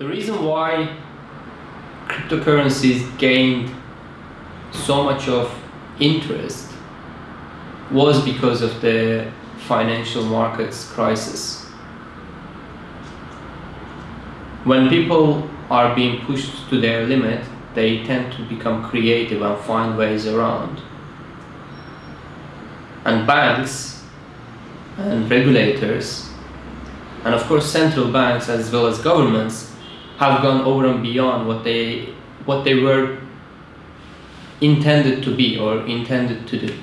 The reason why cryptocurrencies gained so much of interest was because of the financial markets crisis. When people are being pushed to their limit, they tend to become creative and find ways around. And banks and regulators and of course central banks as well as governments have gone over and beyond what they what they were intended to be or intended to do.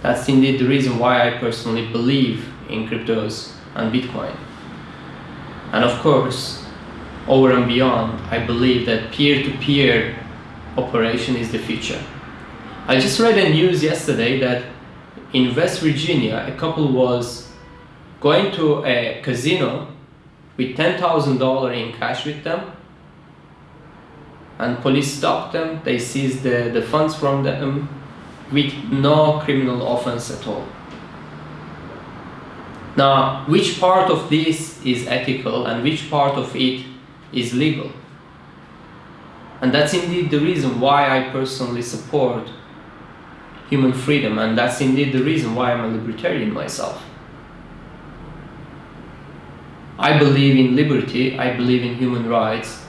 That's indeed the reason why I personally believe in cryptos and Bitcoin. And of course, over and beyond, I believe that peer-to-peer -peer operation is the future. I just read a news yesterday that in West Virginia, a couple was going to a casino with $10,000 in cash with them and police stopped them, they seized the, the funds from them with no criminal offense at all. Now, which part of this is ethical and which part of it is legal? And that's indeed the reason why I personally support human freedom and that's indeed the reason why I'm a libertarian myself. I believe in liberty, I believe in human rights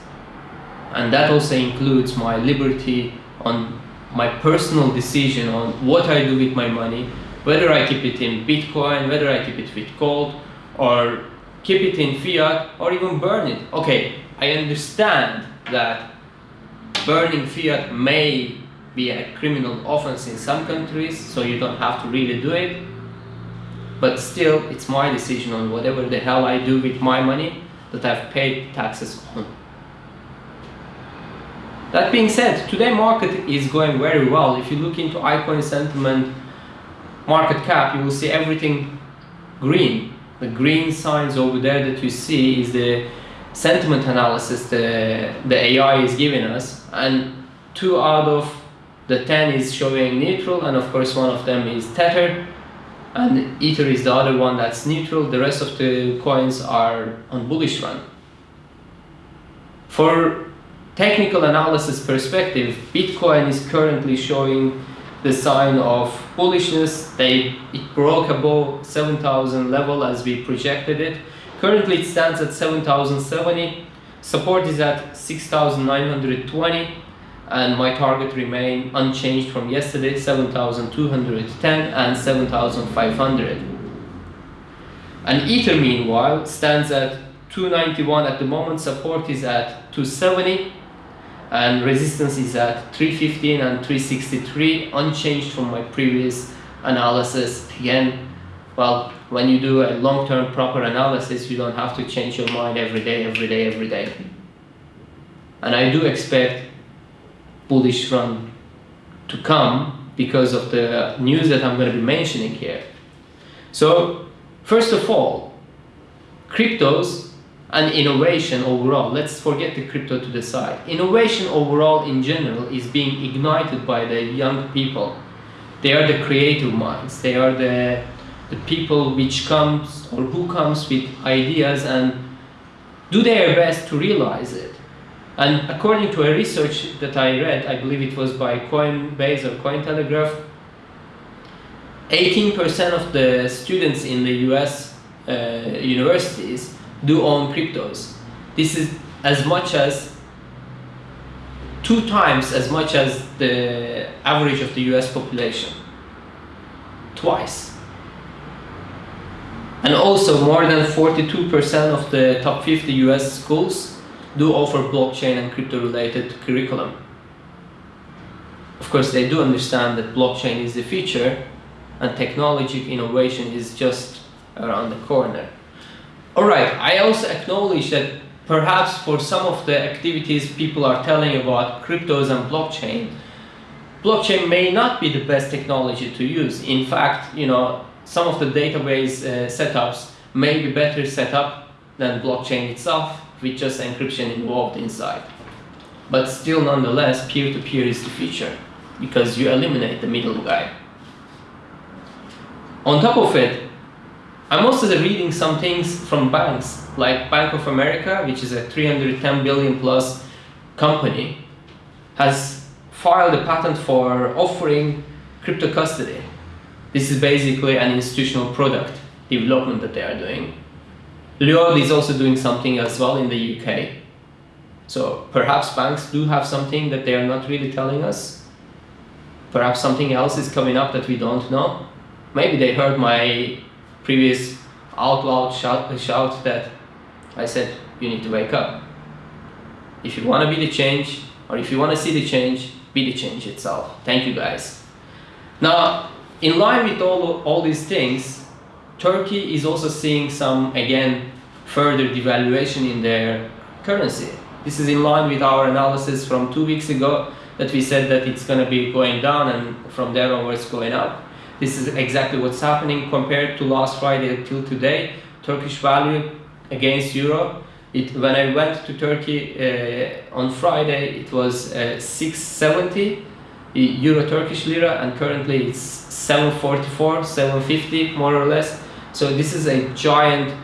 and that also includes my liberty on my personal decision on what I do with my money, whether I keep it in Bitcoin, whether I keep it with gold, or keep it in fiat, or even burn it. Okay, I understand that burning fiat may be a criminal offense in some countries, so you don't have to really do it. But still, it's my decision on whatever the hell I do with my money that I've paid taxes on. That being said, today market is going very well. If you look into iCoin sentiment market cap, you will see everything green. The green signs over there that you see is the sentiment analysis the, the AI is giving us. And two out of the 10 is showing neutral and of course one of them is Tether and Ether is the other one that's neutral. The rest of the coins are on bullish run. For technical analysis perspective, Bitcoin is currently showing the sign of bullishness. They, it broke above 7,000 level as we projected it. Currently it stands at 7,070. Support is at 6,920 and my target remain unchanged from yesterday 7,210 and 7,500 and Ether meanwhile stands at 291 at the moment support is at 270 and resistance is at 315 and 363 unchanged from my previous analysis. Again well when you do a long-term proper analysis you don't have to change your mind every day every day every day. And I do expect bullish run to come because of the news that I'm going to be mentioning here so first of all cryptos and innovation overall. Let's forget the crypto to the side. Innovation overall in general is being ignited by the young people. They are the creative minds. They are the, the people which comes or who comes with ideas and do their best to realize it. And according to a research that I read, I believe it was by Coinbase or Cointelegraph, 18% of the students in the US uh, universities do own cryptos. This is as much as two times as much as the average of the US population. Twice. And also more than 42% of the top 50 US schools do offer blockchain and crypto related curriculum. Of course, they do understand that blockchain is the future and technology innovation is just around the corner. Alright, I also acknowledge that perhaps for some of the activities people are telling about cryptos and blockchain, blockchain may not be the best technology to use. In fact, you know, some of the database uh, setups may be better set up than blockchain itself with just encryption involved inside. But still, nonetheless, peer-to-peer -peer is the future because you eliminate the middle guy. On top of it, I'm also reading some things from banks, like Bank of America, which is a 310 billion plus company, has filed a patent for offering crypto custody. This is basically an institutional product development that they are doing. Lloyd is also doing something as well in the UK. So perhaps banks do have something that they are not really telling us. Perhaps something else is coming up that we don't know. Maybe they heard my previous out loud shout, shout that I said, you need to wake up. If you want to be the change, or if you want to see the change, be the change itself. Thank you guys. Now, in line with all, all these things, Turkey is also seeing some, again, further devaluation in their currency. This is in line with our analysis from two weeks ago that we said that it's going to be going down and from there onwards going up. This is exactly what's happening compared to last Friday till today. Turkish value against euro. It, when I went to Turkey uh, on Friday, it was uh, 670 euro Turkish lira, and currently it's 744, 750 more or less. So this is a giant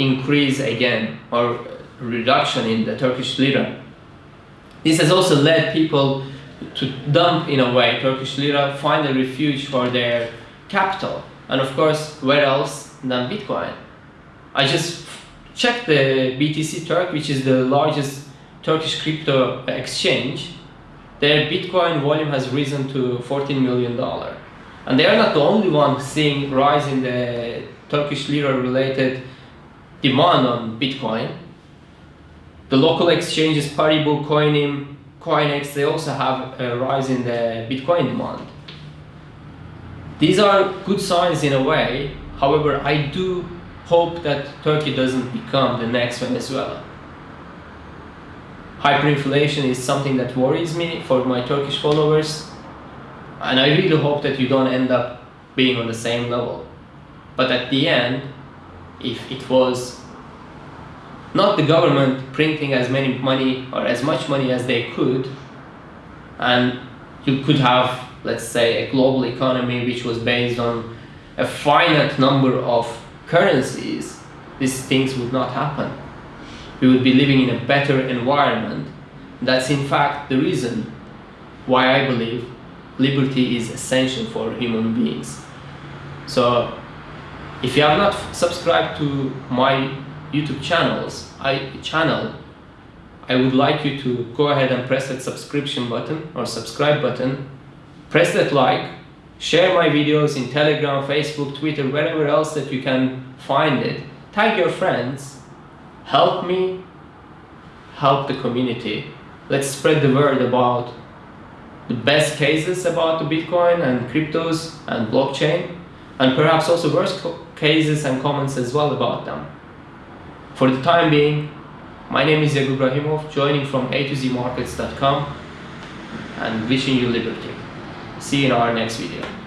increase again, or reduction in the Turkish lira. This has also led people to dump in a way Turkish lira, find a refuge for their capital. And of course, where else than Bitcoin? I just checked the BTC Turk, which is the largest Turkish crypto exchange. Their Bitcoin volume has risen to 14 million dollar. And they are not the only one seeing rise in the Turkish lira related demand on Bitcoin. The local exchanges Paribu, Koinim, Koineks, they also have a rise in the Bitcoin demand. These are good signs in a way. However, I do hope that Turkey doesn't become the next Venezuela. Hyperinflation is something that worries me for my Turkish followers, and I really hope that you don't end up being on the same level. But at the end, if it was not the government printing as many money or as much money as they could, and you could have let's say, a global economy which was based on a finite number of currencies, these things would not happen. We would be living in a better environment. That's in fact the reason why I believe liberty is essential for human beings. So if you have not subscribed to my YouTube channels, I channel, I would like you to go ahead and press that subscription button or subscribe button press that like, share my videos in Telegram, Facebook, Twitter, wherever else that you can find it. Tag your friends, help me, help the community. Let's spread the word about the best cases about the Bitcoin and cryptos and blockchain, and perhaps also worst cases and comments as well about them. For the time being, my name is Yagub Rahimov, joining from A to Z Markets.com and wishing you liberty. See you in our next video.